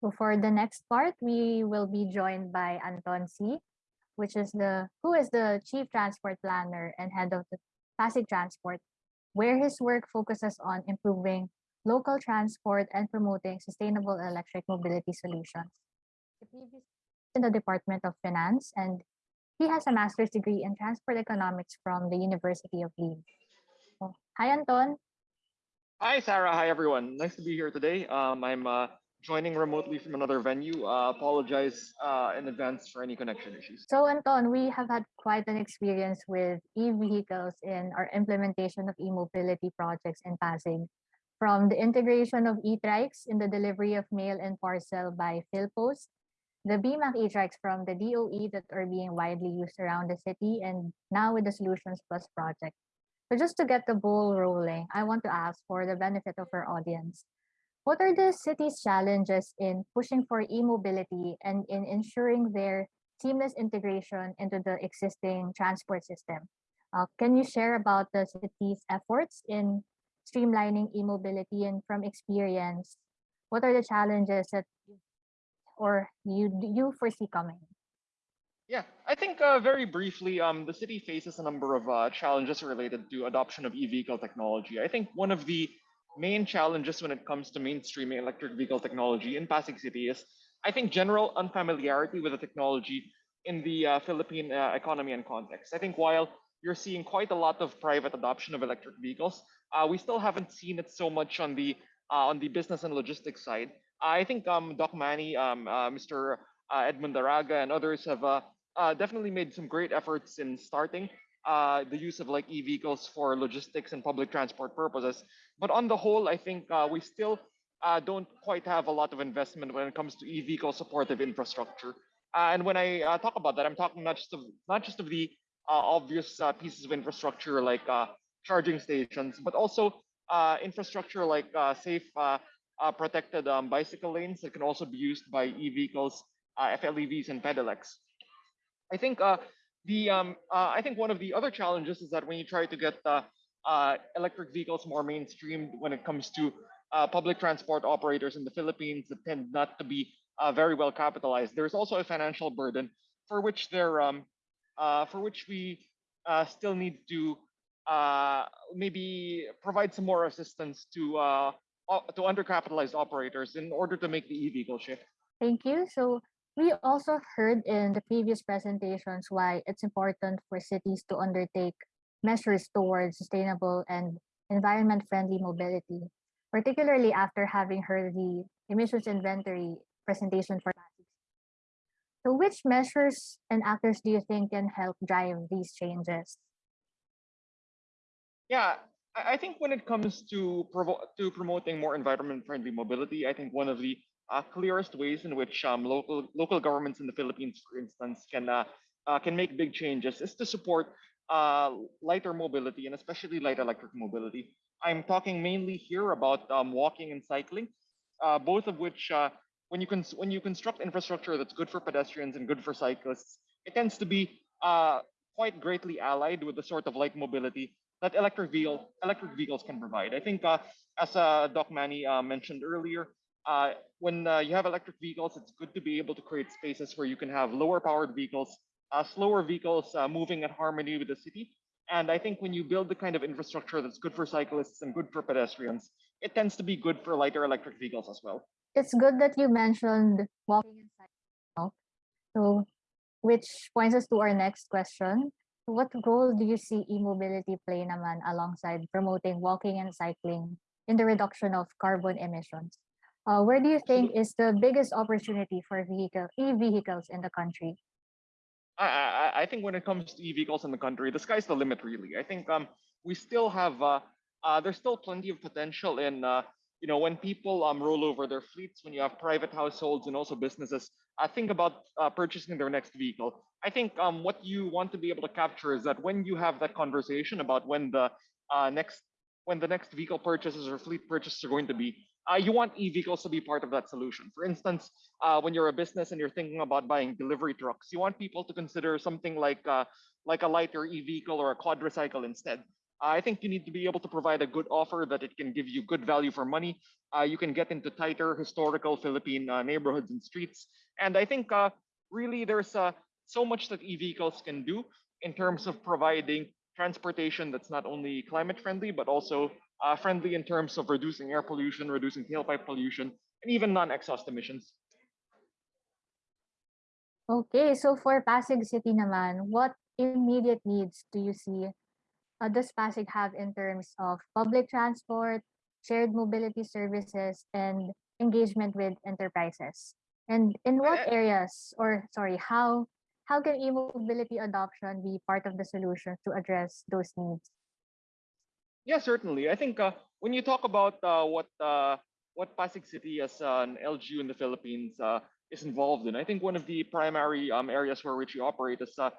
For the next part, we will be joined by Anton Siy, which is the who is the chief transport planner and head of the Pasig Transport, where his work focuses on improving local transport and promoting sustainable electric mobility solutions. He in the Department of Finance and he has a master's degree in transport economics from the University of Leeds. Hi, Anton. Hi, Sarah. Hi, everyone. Nice to be here today. Um, I'm uh, joining remotely from another venue. Uh, apologize uh, in advance for any connection issues. So, Anton, we have had quite an experience with e-vehicles in our implementation of e-mobility projects in Pasig. From the integration of e-trikes in the delivery of mail and parcel by PhilPost, the BMAC e-trikes from the DOE that are being widely used around the city, and now with the Solutions Plus project. So just to get the ball rolling, I want to ask for the benefit of our audience, what are the city's challenges in pushing for e-mobility and in ensuring their seamless integration into the existing transport system? Uh, can you share about the city's efforts in streamlining e-mobility and from experience, what are the challenges that or you you foresee coming? Yeah, I think uh, very briefly, um, the city faces a number of uh, challenges related to adoption of e-vehicle technology. I think one of the main challenges when it comes to mainstreaming electric vehicle technology in Pasig City is, I think, general unfamiliarity with the technology in the uh, Philippine uh, economy and context. I think while you're seeing quite a lot of private adoption of electric vehicles, uh, we still haven't seen it so much on the uh, on the business and logistics side. I think um, Doc Manny, um, Mr. Edmund Araga, and others have uh, definitely made some great efforts in starting uh, the use of like e-vehicles for logistics and public transport purposes. But on the whole, I think uh, we still uh, don't quite have a lot of investment when it comes to e-vehicle supportive infrastructure. Uh, and when I uh, talk about that, I'm talking not just of not just of the obvious pieces of infrastructure like charging stations, but also infrastructure like safe, protected um, bicycle lanes that can also be used by e-vehicles, FLEVs, and pedelecs. I think the um, uh, I think one of the other challenges is that when you try to get uh, uh electric vehicles more mainstream when it comes to uh, public transport operators in the Philippines that tend not to be uh, very well capitalized, there's also a financial burden for which they're um, for which we still need to maybe provide some more assistance to to undercapitalized operators in order to make the e-vehicle shift. Thank you. So we also heard in the previous presentations why it's important for cities to undertake measures towards sustainable and environment-friendly mobility, particularly after having heard the emissions inventory presentation for. So which measures and actors do you think can help drive these changes? Yeah, I think when it comes to, to promoting more environment-friendly mobility, I think one of the uh, clearest ways in which um, local local governments in the Philippines, for instance, can uh, uh, can make big changes is to support uh, lighter mobility and especially light electric mobility. I'm talking mainly here about um, walking and cycling, uh, both of which, uh, when you can when you construct infrastructure that's good for pedestrians and good for cyclists, it tends to be quite greatly allied with the sort of light mobility that electric vehicle electric vehicles can provide. I think, as Doc Manny mentioned earlier, uh, when uh, you have electric vehicles, it's good to be able to create spaces where you can have lower powered vehicles, uh, slower vehicles uh, moving at harmony with the city. And I think when you build the kind of infrastructure that's good for cyclists and good for pedestrians, it tends to be good for lighter electric vehicles as well. It's good that you mentioned walking and cycling. So, which points us to our next question. What role do you see e-mobility play naman alongside promoting walking and cycling in the reduction of carbon emissions? Uh, where do you think is the biggest opportunity for vehicle e-vehicles in the country? I, I, I think when it comes to e-vehicles in the country, the sky's the limit, really. I think um we still have uh, uh there's still plenty of potential in uh you know when people um roll over their fleets, when you have private households and also businesses, uh, think about uh, purchasing their next vehicle. I think um what you want to be able to capture is that when you have that conversation about when the uh next when the next vehicle purchases or fleet purchases are going to be, uh, you want e-vehicles to be part of that solution. For instance, uh, when you're a business and you're thinking about buying delivery trucks, you want people to consider something like uh, like a lighter e-vehicle or a quadricycle instead. I think you need to be able to provide a good offer that it can give you good value for money. Uh, you can get into tighter historical Philippine uh, neighborhoods and streets. And I think uh, really there's so much that e-vehicles can do in terms of providing transportation that's not only climate friendly, but also uh, friendly in terms of reducing air pollution, reducing tailpipe pollution, and even non-exhaust emissions. Okay, so for Pasig City naman, what immediate needs do you see uh, does Pasig have in terms of public transport, shared mobility services, and engagement with enterprises? And in what areas, or sorry, how how can e-mobility adoption be part of the solution to address those needs? Yeah, certainly. I think uh, when you talk about uh, what uh, what Pasig City as an LGU in the Philippines uh, is involved in, I think one of the primary um, areas where which we operate is uh,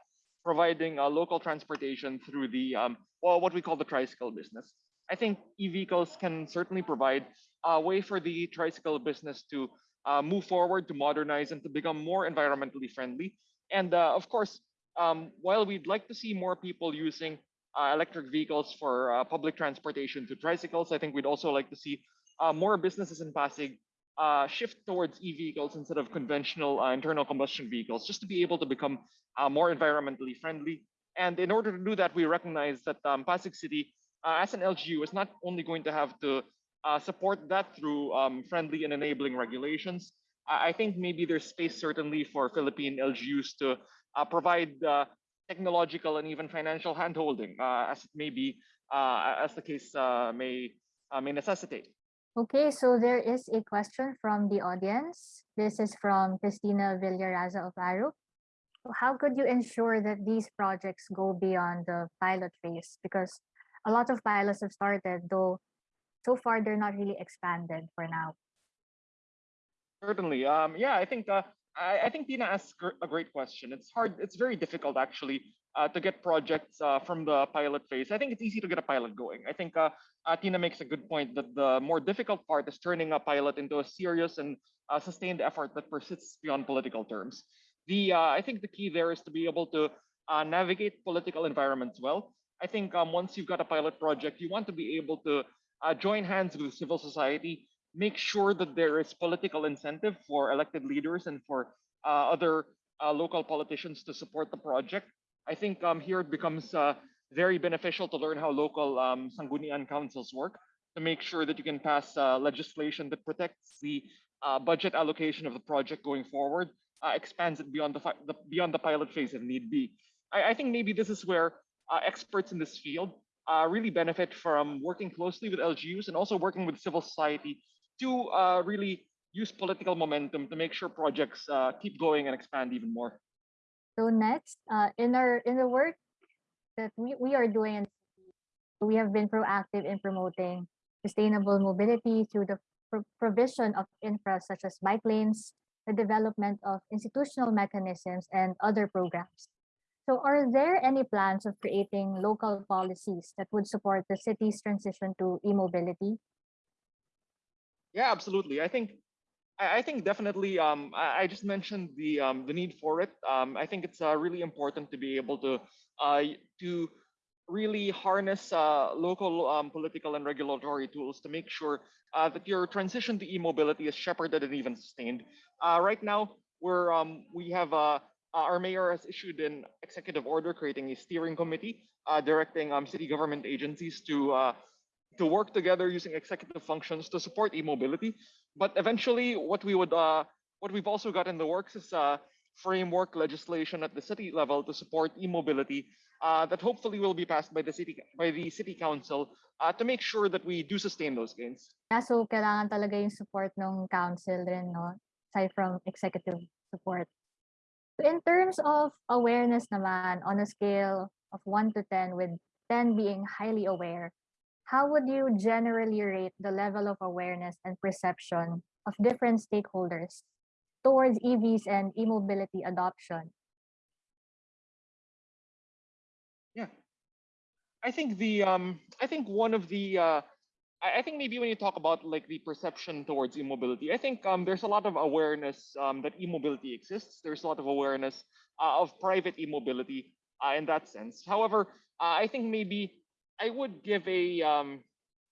providing uh, local transportation through the um, well, what we call the tricycle business. I think e-vehicles can certainly provide a way for the tricycle business to move forward, to modernize, and to become more environmentally friendly. And of course, um, while we'd like to see more people using electric vehicles for uh, public transportation to tricycles. I think we'd also like to see uh, more businesses in Pasig uh, shift towards e-vehicles instead of conventional uh, internal combustion vehicles, just to be able to become uh, more environmentally friendly. And in order to do that, we recognize that um, Pasig City, uh, as an LGU, is not only going to have to uh, support that through um, friendly and enabling regulations. I I think maybe there's space certainly for Philippine LGUs to uh, provide uh, technological and even financial handholding, uh, as it may be, uh, as the case uh, may uh, may necessitate. Okay, so there is a question from the audience. This is from Christina Villaraza of Arup. How could you ensure that these projects go beyond the pilot phase? Because a lot of pilots have started, though so far they're not really expanded for now. Certainly. Um, yeah, I think uh, I, I think Tina asked a great question. It's hard. It's very difficult actually uh, to get projects uh, from the pilot phase. I think it's easy to get a pilot going. I think uh, uh, Tina makes a good point that the more difficult part is turning a pilot into a serious and uh, sustained effort that persists beyond political terms. The uh, I think the key there is to be able to navigate political environments well. I think um, once you've got a pilot project, you want to be able to join hands with civil society, make sure that there is political incentive for elected leaders and for uh, other uh, local politicians to support the project. I think um, here it becomes uh, very beneficial to learn how local um, councils work to make sure that you can pass uh, legislation that protects the uh, budget allocation of the project going forward, uh, expands it beyond the, the beyond the pilot phase if need be. I, I think maybe this is where experts in this field really benefit from working closely with LGUs and also working with civil society to uh, really use political momentum to make sure projects uh, keep going and expand even more. So next, uh, in our in the work that we, we are doing, we have been proactive in promoting sustainable mobility through the pro- provision of infra such as bike lanes, the development of institutional mechanisms, and other programs. So are there any plans of creating local policies that would support the city's transition to e-mobility? Yeah, absolutely. I think I, think definitely. Um, I, just mentioned the um, the need for it. Um, I think it's uh, really important to be able to uh, to really harness uh, local um, political and regulatory tools to make sure uh, that your transition to e-mobility is shepherded and even sustained. Uh, right now, we're um, we have uh, uh, our mayor has issued an executive order creating a steering committee uh, directing um, city government agencies to to work together using executive functions to support e-mobility. But eventually, what we would, uh, what we've also got in the works is uh, framework legislation at the city level to support e-mobility uh, that hopefully will be passed by the city by the city council uh, to make sure that we do sustain those gains. Yeah, so kailangan talaga yung support ng council rin, no? Aside from executive support. In terms of awareness naman, on a scale of 1 to 10, with 10 being highly aware, how would you generally rate the level of awareness and perception of different stakeholders towards EVs and e-mobility adoption? Yeah, I think the um, I think one of the uh, I, think maybe when you talk about like the perception towards e-mobility, I think um, there's a lot of awareness um, that e-mobility exists. There's a lot of awareness uh, of private e-mobility uh, in that sense. However, uh, I think maybe I would give a um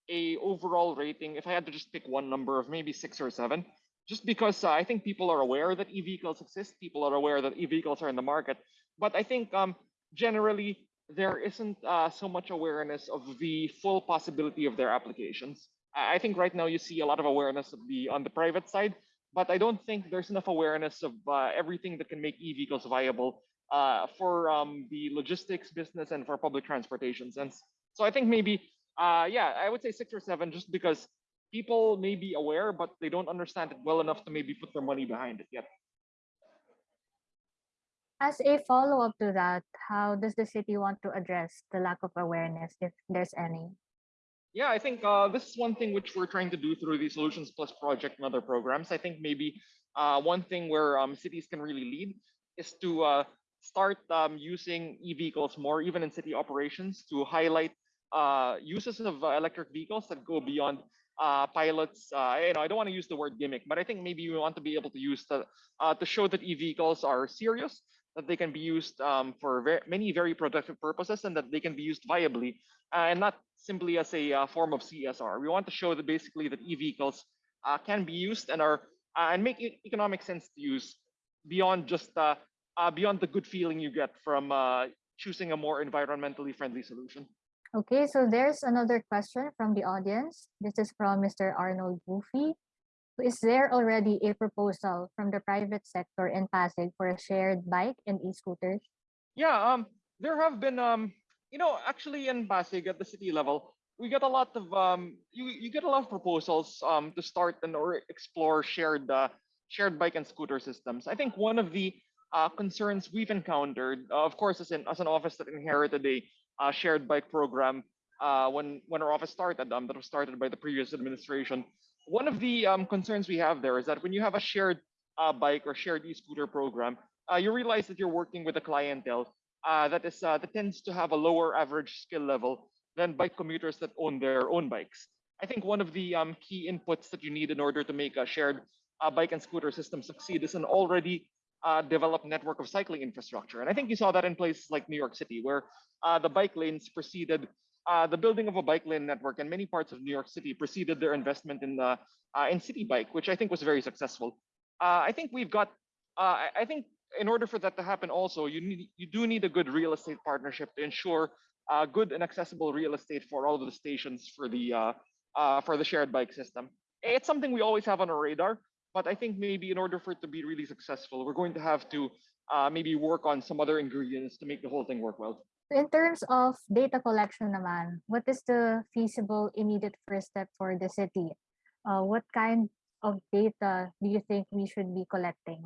a overall rating if I had to just pick one number of maybe six or seven, just because uh, I think people are aware that e-vehicles exist. People are aware that e-vehicles are in the market, but I think um generally there isn't uh, so much awareness of the full possibility of their applications. I think right now you see a lot of awareness of the on the private side, but I don't think there's enough awareness of uh, everything that can make e-vehicles viable uh, for um, the logistics business and for public transportation sense. So I think maybe, uh, yeah, I would say six or seven, just because people may be aware, but they don't understand it well enough to maybe put their money behind it yet. As a follow-up to that, how does the city want to address the lack of awareness, if there's any? Yeah, I think uh, this is one thing which we're trying to do through the Solutions Plus project and other programs. I think maybe uh, one thing where um, cities can really lead is to uh, start um, using e-vehicles more, even in city operations, to highlight uh, uses of electric vehicles that go beyond uh, pilots. Uh, you know, I don't want to use the word gimmick, but I think maybe we want to be able to use the uh, to show that e-vehicles are serious, that they can be used um, for very, many very productive purposes, and that they can be used viably, uh, and not simply as a uh, form of CSR. We want to show that basically that e-vehicles uh, can be used and are and make economic sense to use beyond just beyond the good feeling you get from choosing a more environmentally friendly solution. Okay, so there's another question from the audience. This is from Mr. Arnold Goofy. Is there already a proposal from the private sector in Pasig for a shared bike and e-scooters? Yeah, um, there have been, um, you know, actually in Pasig at the city level, we get a lot of, um, you you get a lot of proposals, um, to start and or explore shared, uh, shared bike and scooter systems. I think one of the uh, concerns we've encountered, uh, of course, as an as an office that inherited a uh, shared bike program, uh, when when our office started, um, that was started by the previous administration. One of the um, concerns we have there is that when you have a shared uh, bike or shared e-scooter program, uh, you realize that you're working with a clientele uh, that is uh, that tends to have a lower average skill level than bike commuters that own their own bikes. I think one of the um, key inputs that you need in order to make a shared bike and scooter system succeed is an already uh, developed network of cycling infrastructure. And I think you saw that in places like New York City, where uh, the bike lanes preceded uh, the building of a bike lane network, and many parts of New York City preceded their investment in the uh, in Citi Bike, which I think was very successful. Uh, I think we've got. Uh, I think in order for that to happen, also you need you do need a good real estate partnership to ensure good and accessible real estate for all of the stations for the for the shared bike system. It's something we always have on our radar, but I think maybe in order for it to be really successful, we're going to have to uh, maybe work on some other ingredients to make the whole thing work well. In terms of data collection naman, what is the feasible immediate first step for the city? Uh, what kind of data do you think we should be collecting?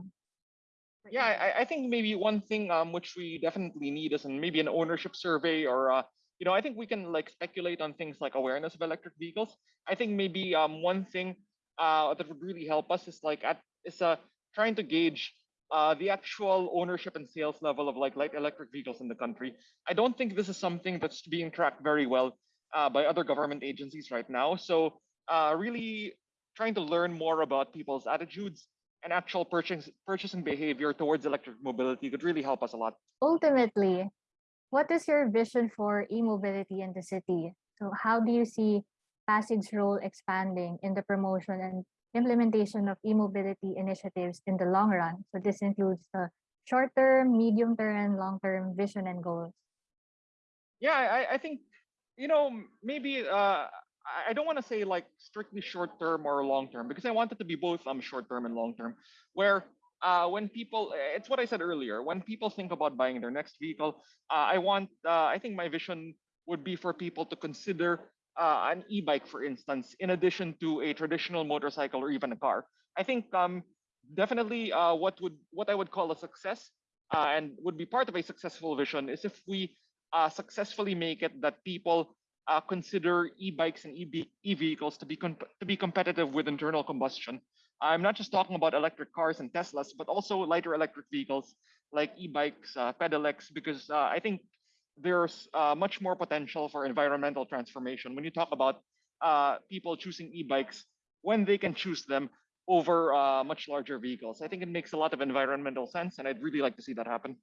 Yeah, I, I think maybe one thing um which we definitely need is an, maybe an ownership survey or uh you know I think we can like speculate on things like awareness of electric vehicles. I think maybe um one thing uh that would really help us is like at is uh trying to gauge uh the actual ownership and sales level of like light electric vehicles in the country. I don't think this is something that's being tracked very well uh by other government agencies right now. So uh really trying to learn more about people's attitudes and actual purchase, purchasing behavior towards electric mobility could really help us a lot. Ultimately, what is your vision for e-mobility in the city? So how do you see Pasig's role expanding in the promotion and implementation of e-mobility initiatives in the long run? So this includes the short-term, medium-term, and long-term vision and goals. Yeah, I, I think, you know, maybe uh, I don't want to say like strictly short term or long term because I want it to be both um short term and long term. Where uh, when people, it's what I said earlier, when people think about buying their next vehicle, uh, I want, uh, I think my vision would be for people to consider uh, an e-bike, for instance, in addition to a traditional motorcycle or even a car. I think um definitely uh, what would what I would call a success uh, and would be part of a successful vision is if we uh, successfully make it that people uh, consider e-bikes and EV, e-vehicles to be to be competitive with internal combustion. I'm not just talking about electric cars and Teslas, but also lighter electric vehicles like e-bikes, uh, pedelecs, because I think there's uh, much more potential for environmental transformation when you talk about uh, people choosing e-bikes when they can choose them over uh, much larger vehicles. I think it makes a lot of environmental sense, and I'd really like to see that happen.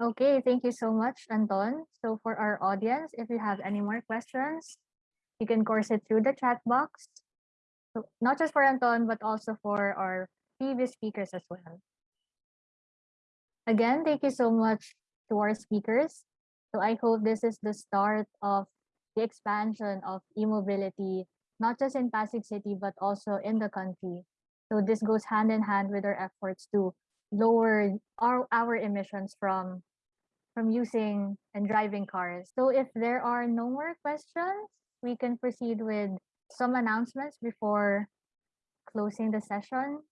Okay, thank you so much, Anton. So for our audience, if you have any more questions, you can course it through the chat box. So not just for Anton, but also for our previous speakers as well. Again, thank you so much to our speakers. So I hope this is the start of the expansion of e-mobility, not just in Pasig City, but also in the country. So this goes hand in hand with our efforts to lower our, our emissions from from using and driving cars. So if there are no more questions, we can proceed with some announcements before closing the session.